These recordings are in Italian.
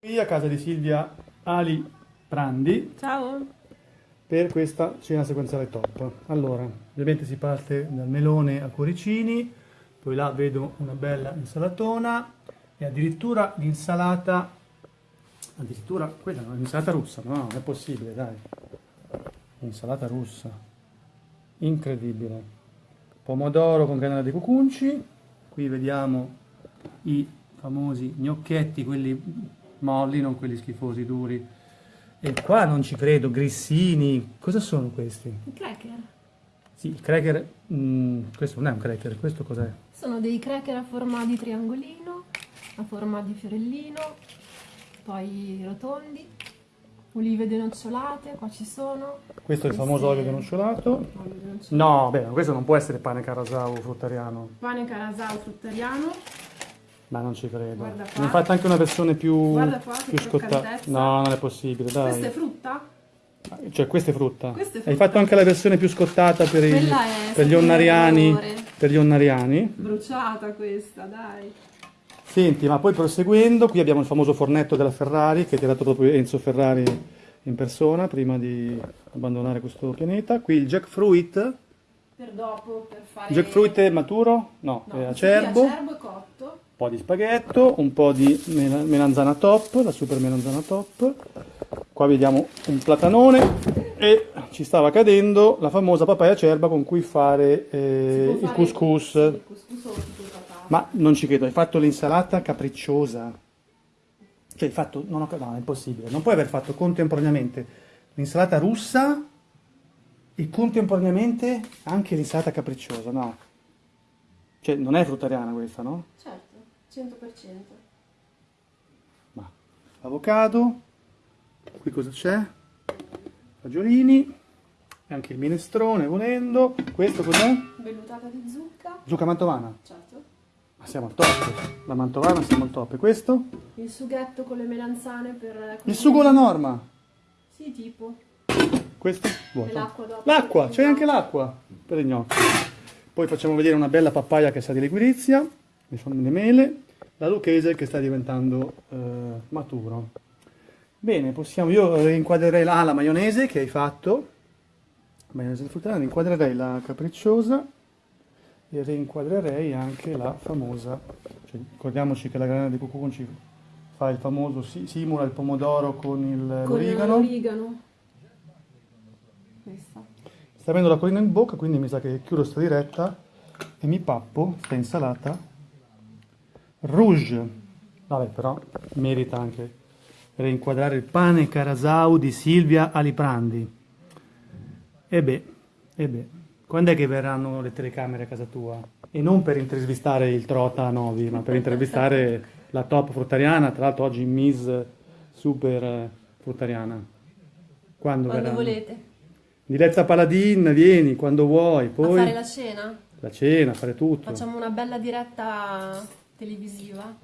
Qui a casa di Silvia Ali Prandi Ciao. per questa cena sequenziale top. Allora, ovviamente si parte dal melone a cuoricini, poi là vedo una bella insalatona e addirittura l'insalata, addirittura quella è un'insalata russa, no, non è possibile, dai. Insalata russa, incredibile. Pomodoro con granella di cucunci, qui vediamo i famosi gnocchetti, quelli molli, non quelli schifosi, duri. E qua non ci credo, grissini, cosa sono questi? I cracker. Sì, il cracker, mm, questo non è un cracker, questo cos'è? Sono dei cracker a forma di triangolino, a forma di fiorellino, poi rotondi, olive denocciolate, qua ci sono. Questo è il famoso olio denocciolato. Olio denocciolato. No, beh, questo non può essere pane carasau fruttariano, Pane carasau fruttariano. Ma non ci credo. Guarda qua. Ne hai anche una versione più, Guarda qua, che più scottata. No, non è possibile, dai. Questa è frutta? Cioè, questa è frutta. Questa è Hai frutta. fatto anche la versione più scottata per, i- Quella è per gli onnariani. Per gli onnariani. Bruciata questa, dai. Senti, ma poi proseguendo, qui abbiamo il famoso fornetto della Ferrari che ti ha dato proprio Enzo Ferrari in persona prima di abbandonare questo pianeta. Qui il jackfruit. Per dopo, per fare... Jackfruit è maturo? No, No, è qui è acerbo. acerbo e cotto. Un po' di spaghetto, un po' di mela- melanzana top, la super melanzana top. Qua vediamo un platanone e ci stava cadendo la famosa papaya acerba con cui fare eh, il couscous. Il couscous. Ma non ci credo, hai fatto l'insalata capricciosa. Cioè hai fatto... No, no, no, è impossibile. Non puoi aver fatto contemporaneamente l'insalata russa e contemporaneamente anche l'insalata capricciosa, no? Cioè non è fruttariana questa, no? Certo, 100%. Ma avocado, qui cosa c'è? Fagiolini, e anche il minestrone volendo. Questo cos'è? Vellutata di zucca, Zucca mantovana. certo. Ma siamo al top. La mantovana siamo al top. E questo? Il sughetto con le melanzane per... Il sugo alla norma. Sì, tipo. Questo? Vuoto. l'acqua c'è anche l'acqua per i gnocchi. Poi facciamo vedere una bella papaya che sa di liquirizia, le sono le mele, la lucchese che sta diventando eh, maturo. Bene, possiamo, io rinquadrerei la, ah, la maionese che hai fatto, maionese di frutta, rinquadrerei la capricciosa e rinquadrerei anche la famosa, cioè, ricordiamoci che la granella di cucunci fa il famoso, si- simula il pomodoro con il, Con l'origano. Sta avendo la collina in bocca, quindi mi sa che chiudo sta diretta e mi pappo sta insalata rouge. Vabbè, però merita anche rinquadrare il pane carasau di Silvia Aliprandi. E beh, e beh, quando è che verranno le telecamere a casa tua? E non per intervistare il Trota Novi, ma per intervistare la top fruttariana, tra l'altro oggi Miss Super fruttariana. Quando, Quando volete. Diletta Paladin, vieni quando vuoi, A poi fare la cena? la cena, fare tutto. Facciamo una bella diretta televisiva.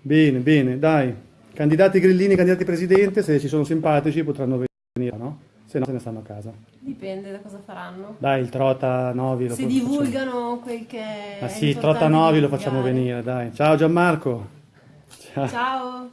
Bene, bene, dai. Candidati grillini, candidati presidente, se ci sono simpatici potranno venire, no? Se no se ne stanno a casa. Dipende da cosa faranno. Dai, il Trota Novi lo Se facciamo- divulgano quel che Ma sì, Trota Novi lo facciamo venire, dai. Ciao Gianmarco. Ciao. Ciao.